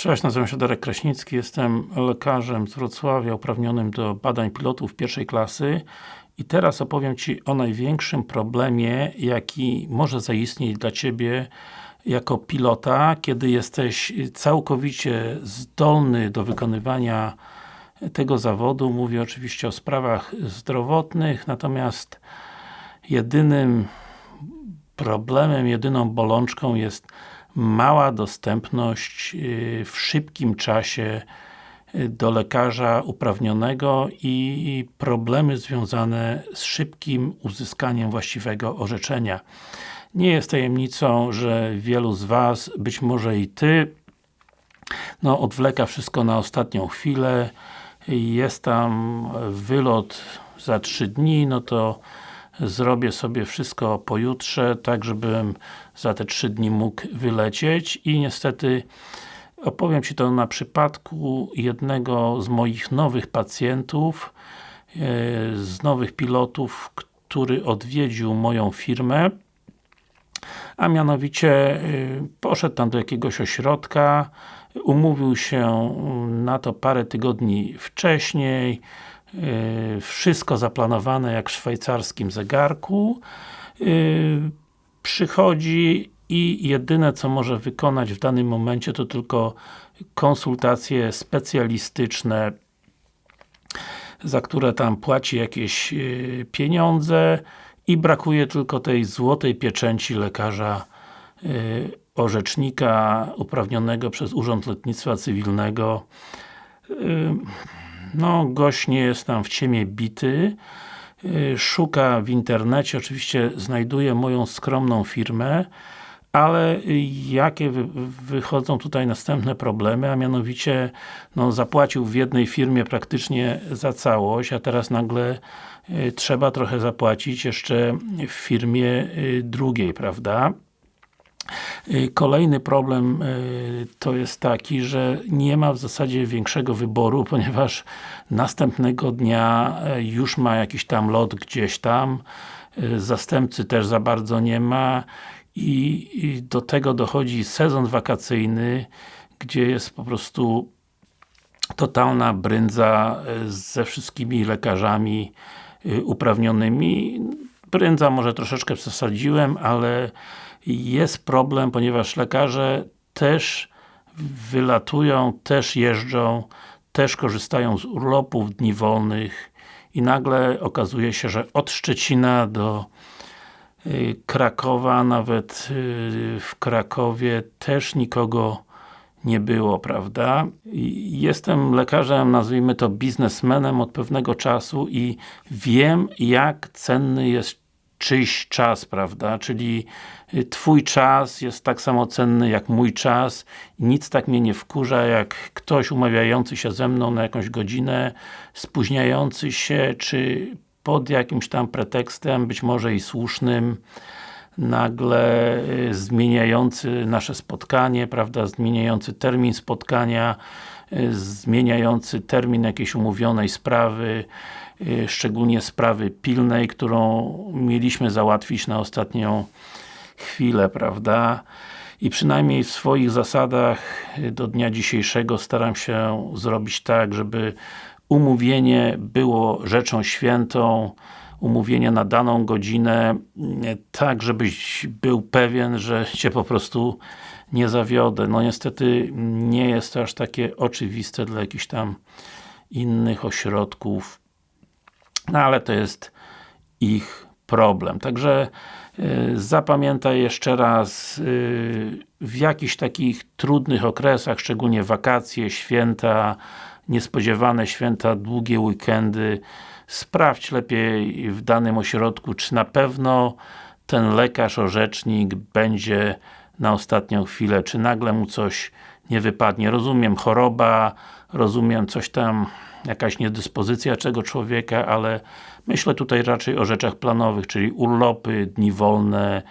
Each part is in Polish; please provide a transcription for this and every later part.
Cześć, nazywam się Darek Kraśnicki, jestem lekarzem z Wrocławia uprawnionym do badań pilotów pierwszej klasy i teraz opowiem Ci o największym problemie, jaki może zaistnieć dla Ciebie jako pilota, kiedy jesteś całkowicie zdolny do wykonywania tego zawodu. Mówię oczywiście o sprawach zdrowotnych, natomiast jedynym problemem, jedyną bolączką jest mała dostępność y, w szybkim czasie y, do lekarza uprawnionego i problemy związane z szybkim uzyskaniem właściwego orzeczenia. Nie jest tajemnicą, że wielu z Was, być może i Ty, no odwleka wszystko na ostatnią chwilę, jest tam wylot za 3 dni, no to zrobię sobie wszystko pojutrze, tak żebym za te 3 dni mógł wylecieć. I niestety opowiem Ci to na przypadku jednego z moich nowych pacjentów, e, z nowych pilotów, który odwiedził moją firmę a mianowicie e, poszedł tam do jakiegoś ośrodka, umówił się na to parę tygodni wcześniej, wszystko zaplanowane jak w szwajcarskim zegarku. Yy, przychodzi i jedyne co może wykonać w danym momencie to tylko konsultacje specjalistyczne za które tam płaci jakieś yy, pieniądze i brakuje tylko tej złotej pieczęci lekarza orzecznika uprawnionego przez Urząd Lotnictwa Cywilnego no, gość nie jest tam w ciemię bity, y, szuka w internecie, oczywiście znajduje moją skromną firmę, ale jakie wychodzą tutaj następne problemy, a mianowicie no, zapłacił w jednej firmie praktycznie za całość, a teraz nagle y, trzeba trochę zapłacić jeszcze w firmie y, drugiej, prawda? Kolejny problem to jest taki, że nie ma w zasadzie większego wyboru, ponieważ następnego dnia y, już ma jakiś tam lot gdzieś tam, zastępcy też za bardzo nie ma i, do tego dochodzi sezon wakacyjny, gdzie jest po prostu totalna brędza ze wszystkimi lekarzami uprawnionymi. Brędza może troszeczkę przesadziłem, ale jest problem, ponieważ lekarze też wylatują, też jeżdżą, też korzystają z urlopów, dni wolnych i nagle okazuje się, że od Szczecina do y, Krakowa, nawet y, w Krakowie też nikogo nie było, prawda? Jestem lekarzem, nazwijmy to biznesmenem od pewnego czasu i wiem jak cenny jest czyjś czas, prawda? Czyli y, Twój czas jest tak samo cenny jak mój czas nic tak mnie nie wkurza, jak ktoś umawiający się ze mną na jakąś godzinę, spóźniający się, czy pod jakimś tam pretekstem, być może i słusznym, nagle y, zmieniający nasze spotkanie, prawda, zmieniający termin spotkania, zmieniający termin jakiejś umówionej sprawy, Y, szczególnie sprawy pilnej, którą mieliśmy załatwić na ostatnią chwilę, prawda? I przynajmniej w swoich zasadach y, do dnia dzisiejszego staram się zrobić tak, żeby umówienie było rzeczą świętą, umówienie na daną godzinę, y, tak żebyś był pewien, że Cię po prostu nie zawiodę. No niestety nie jest to aż takie oczywiste dla jakichś tam innych ośrodków no ale to jest ich problem. Także y, zapamiętaj jeszcze raz y, w jakichś takich trudnych okresach, szczególnie wakacje, święta, niespodziewane święta, długie weekendy, sprawdź lepiej w danym ośrodku, czy na pewno ten lekarz, orzecznik będzie na ostatnią chwilę, czy nagle mu coś nie wypadnie. Rozumiem choroba, rozumiem coś tam jakaś niedyspozycja czego człowieka, ale myślę tutaj raczej o rzeczach planowych, czyli urlopy, dni wolne,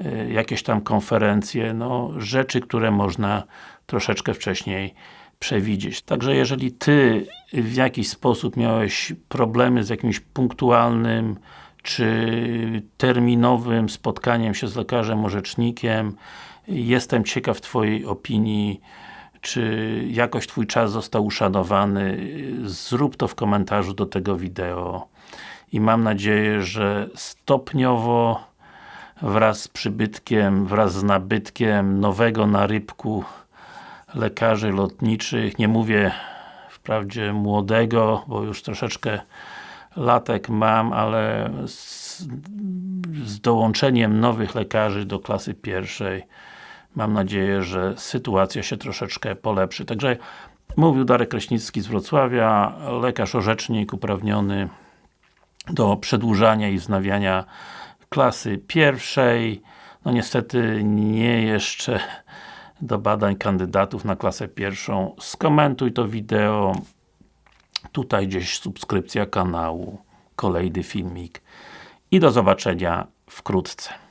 y, jakieś tam konferencje, no rzeczy, które można troszeczkę wcześniej przewidzieć. Także jeżeli Ty w jakiś sposób miałeś problemy z jakimś punktualnym czy terminowym spotkaniem się z lekarzem, orzecznikiem, jestem ciekaw Twojej opinii czy jakoś Twój czas został uszanowany, zrób to w komentarzu do tego wideo i mam nadzieję, że stopniowo wraz z przybytkiem, wraz z nabytkiem nowego na rybku lekarzy lotniczych, nie mówię wprawdzie młodego, bo już troszeczkę latek mam, ale z, z dołączeniem nowych lekarzy do klasy pierwszej mam nadzieję, że sytuacja się troszeczkę polepszy. Także mówił Darek Kraśnicki z Wrocławia, lekarz orzecznik uprawniony do przedłużania i wznawiania klasy pierwszej. No niestety nie jeszcze do badań kandydatów na klasę pierwszą. Skomentuj to wideo. Tutaj gdzieś subskrypcja kanału. Kolejny filmik. I do zobaczenia wkrótce.